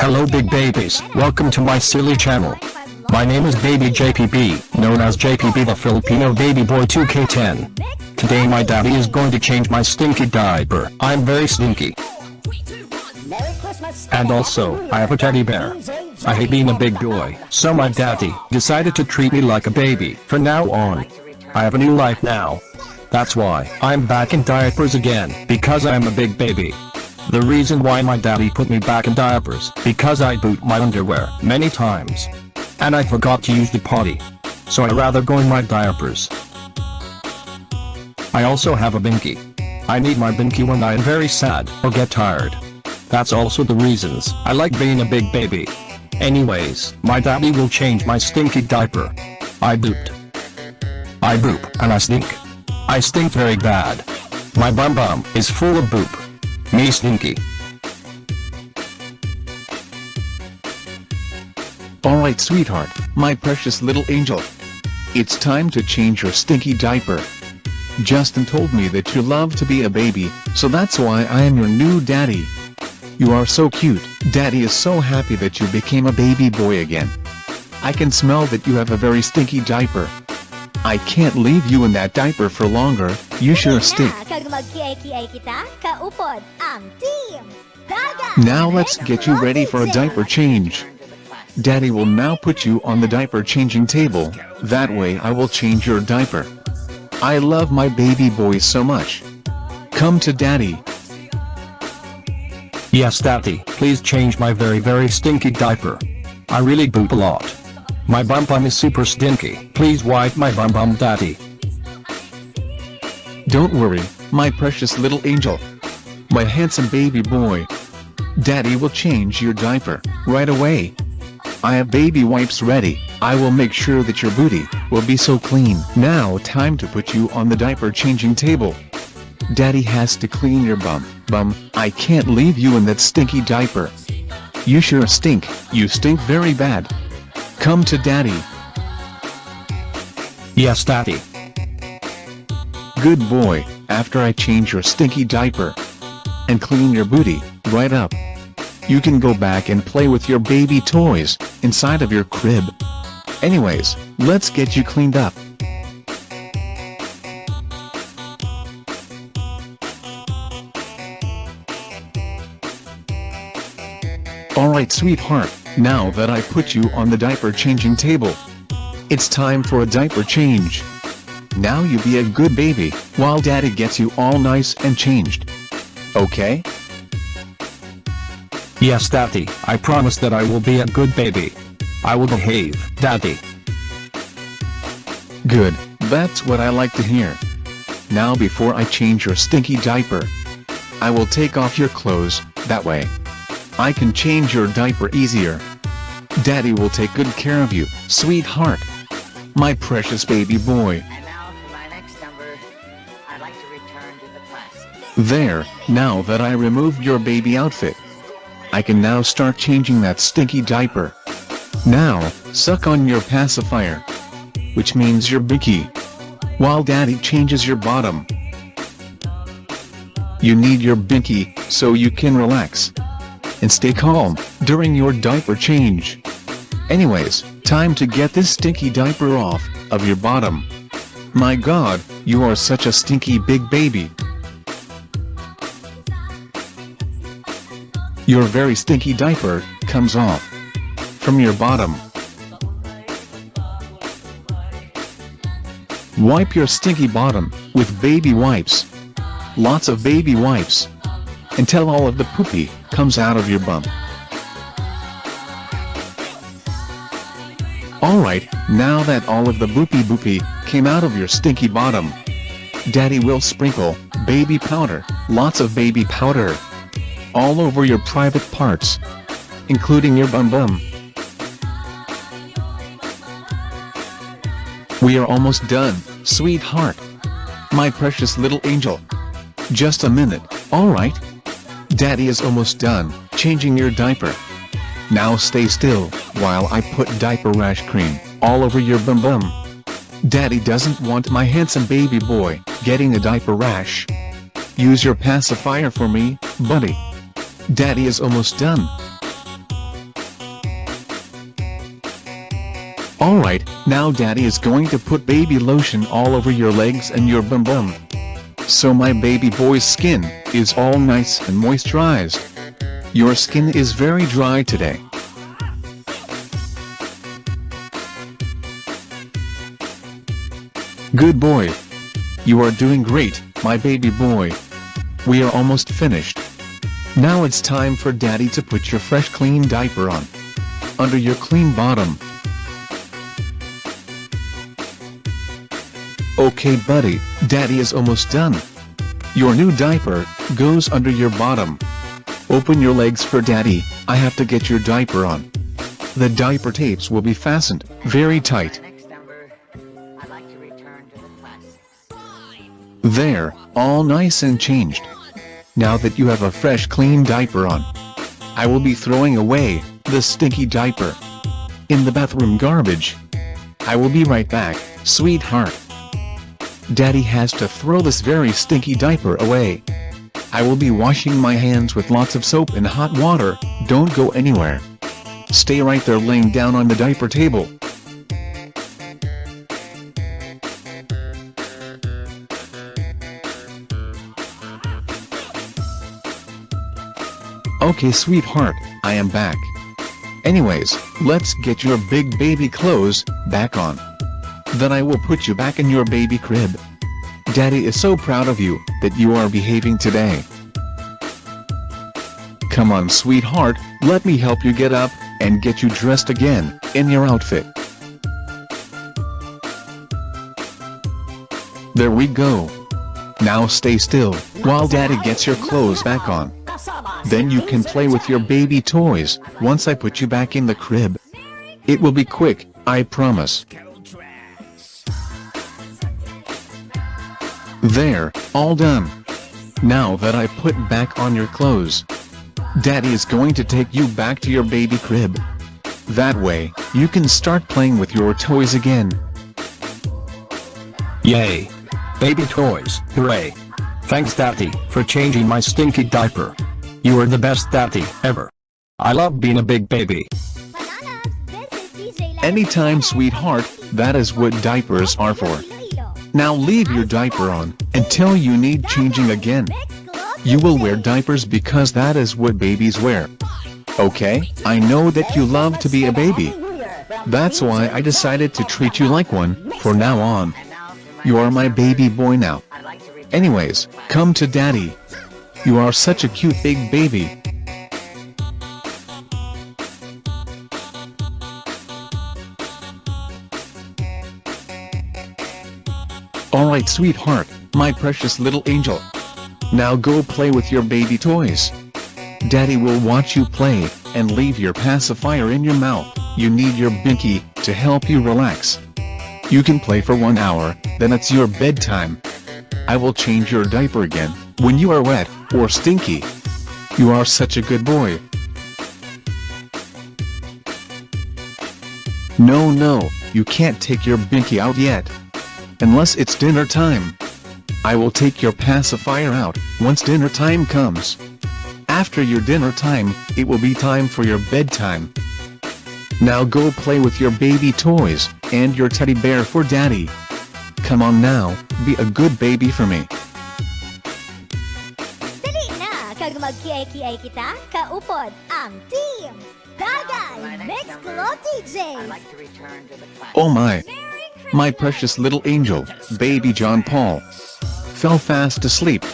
Hello big babies, welcome to my silly channel. My name is Baby JPB, known as JPB the Filipino Baby Boy 2K10. Today my daddy is going to change my stinky diaper. I'm very stinky. And also, I have a teddy bear. I hate being a big boy, so my daddy decided to treat me like a baby. From now on, I have a new life now. That's why I'm back in diapers again, because I'm a big baby. The reason why my daddy put me back in diapers, because I boot my underwear many times. And I forgot to use the potty. So I rather go in my diapers. I also have a binky. I need my binky when I am very sad or get tired. That's also the reasons I like being a big baby. Anyways, my daddy will change my stinky diaper. I booped. I boop, and I stink. I stink very bad. My bum bum is full of boop. Me stinky. Alright sweetheart, my precious little angel. It's time to change your stinky diaper. Justin told me that you love to be a baby, so that's why I am your new daddy. You are so cute, daddy is so happy that you became a baby boy again. I can smell that you have a very stinky diaper. I can't leave you in that diaper for longer, you sure stink. Now let's get you ready for a diaper change. Daddy will now put you on the diaper changing table, that way I will change your diaper. I love my baby boy so much. Come to daddy. Yes daddy, please change my very very stinky diaper. I really boop a lot. My bum bum is super stinky, please wipe my bum bum daddy. Don't worry, my precious little angel. My handsome baby boy. Daddy will change your diaper, right away. I have baby wipes ready, I will make sure that your booty will be so clean. Now time to put you on the diaper changing table. Daddy has to clean your bum, bum, I can't leave you in that stinky diaper. You sure stink, you stink very bad. Come to daddy. Yes daddy. Good boy, after I change your stinky diaper. And clean your booty, right up. You can go back and play with your baby toys, inside of your crib. Anyways, let's get you cleaned up. Alright sweetheart, now that I put you on the diaper changing table. It's time for a diaper change. Now you be a good baby, while daddy gets you all nice and changed. Okay? Yes daddy, I promise that I will be a good baby. I will behave, daddy. Good, that's what I like to hear. Now before I change your stinky diaper, I will take off your clothes, that way. I can change your diaper easier. Daddy will take good care of you, sweetheart. My precious baby boy. There, now that I removed your baby outfit. I can now start changing that stinky diaper. Now, suck on your pacifier. Which means your bicky. While daddy changes your bottom. You need your binky, so you can relax. And stay calm, during your diaper change. Anyways, time to get this stinky diaper off, of your bottom. My god, you are such a stinky big baby. Your very stinky diaper, comes off. From your bottom. Wipe your stinky bottom, with baby wipes. Lots of baby wipes. Until all of the poopy, comes out of your bum. Alright, now that all of the boopy boopy, came out of your stinky bottom. Daddy will sprinkle, baby powder, lots of baby powder. All over your private parts. Including your bum bum. We are almost done, sweetheart. My precious little angel. Just a minute, alright? Daddy is almost done, changing your diaper. Now stay still, while I put diaper rash cream, all over your bum bum. Daddy doesn't want my handsome baby boy, getting a diaper rash. Use your pacifier for me, buddy. Daddy is almost done. Alright, now daddy is going to put baby lotion all over your legs and your bum bum. So my baby boy's skin is all nice and moisturized. Your skin is very dry today. Good boy. You are doing great, my baby boy. We are almost finished. Now it's time for daddy to put your fresh clean diaper on. Under your clean bottom. Okay buddy, daddy is almost done. Your new diaper goes under your bottom. Open your legs for daddy, I have to get your diaper on. The diaper tapes will be fastened very tight. There, all nice and changed. Now that you have a fresh clean diaper on, I will be throwing away the stinky diaper in the bathroom garbage. I will be right back, sweetheart. Daddy has to throw this very stinky diaper away. I will be washing my hands with lots of soap and hot water, don't go anywhere. Stay right there laying down on the diaper table. Okay sweetheart, I am back. Anyways, let's get your big baby clothes back on. Then I will put you back in your baby crib. Daddy is so proud of you that you are behaving today. Come on sweetheart, let me help you get up and get you dressed again in your outfit. There we go. Now stay still while daddy gets your clothes back on. Then you can play with your baby toys once I put you back in the crib. It will be quick, I promise. There, all done. Now that I put back on your clothes, Daddy is going to take you back to your baby crib. That way, you can start playing with your toys again. Yay. Baby toys, hooray. Thanks daddy, for changing my stinky diaper. You are the best daddy, ever. I love being a big baby. Anytime sweetheart, that is what diapers are for. Now leave your diaper on, until you need changing again. You will wear diapers because that is what babies wear. Okay, I know that you love to be a baby. That's why I decided to treat you like one, for now on. And now for my You are my baby boy now. I'd like to return Anyways, to the classics. come to daddy. You are such a cute big baby. Alright sweetheart, my precious little angel. Now go play with your baby toys. Daddy will watch you play, and leave your pacifier in your mouth. You need your binky, to help you relax. You can play for one hour, then it's your bedtime. I will change your diaper again, when you are wet, or stinky. You are such a good boy. No no, you can't take your binky out yet. Unless it's dinner time. I will take your pacifier out, once dinner time comes. After your dinner time, it will be time for your bedtime. Now go play with your baby toys, and your teddy bear for daddy. Come on now, be a good baby for me. Mag-kiay-kiay kita, kaupod ang team My Dagay next Mix number, DJs. like to to the. Oh my. My precious little angel, baby John Paul, fell fast asleep.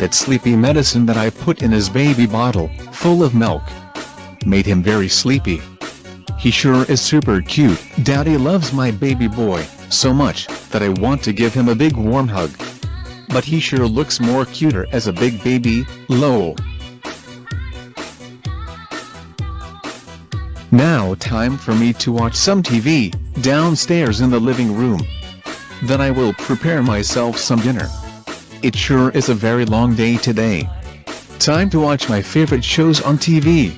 That sleepy medicine that I put in his baby bottle, full of milk, made him very sleepy. He sure is super cute. Daddy loves my baby boy, so much, that I want to give him a big warm hug. But he sure looks more cuter as a big baby, lol. Now time for me to watch some TV, downstairs in the living room. Then I will prepare myself some dinner. It sure is a very long day today. Time to watch my favorite shows on TV.